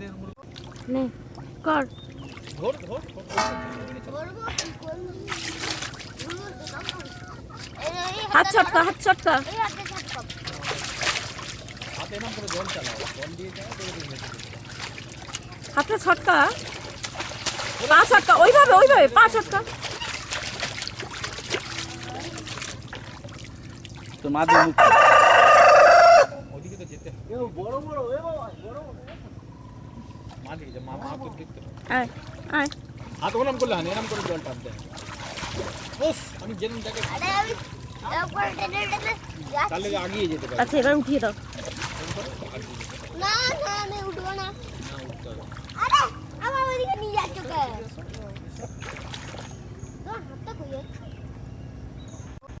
দে। নে কর ধর ধর তো এই হাত হাতটা ছটকা হাত ছটকা এই হাতে ছটকাও। হাতে এরম করে জল চালাও জল দিয়ে দাও দিয়ে দিয়ে মেখে দিও। হাতে ছটকা পা ছটকা ওইভাবে ওইভাবে পা ছটকা তোর মা দিয়ে মুখ ওদিকে তো যেতে হবে। মা দিকে যা, আমি যেরকম দেখে আরে আমি তারপর টেনে টেনে যাচ্ছি। তাহলে আগিয়ে যেতে পারি। আচ্ছা এবার উঠিয়ে দাও। না না আমি উঠবো না। না উঠতে হবে আরে আমার ওদিকে নিয়ে যাচ্ছ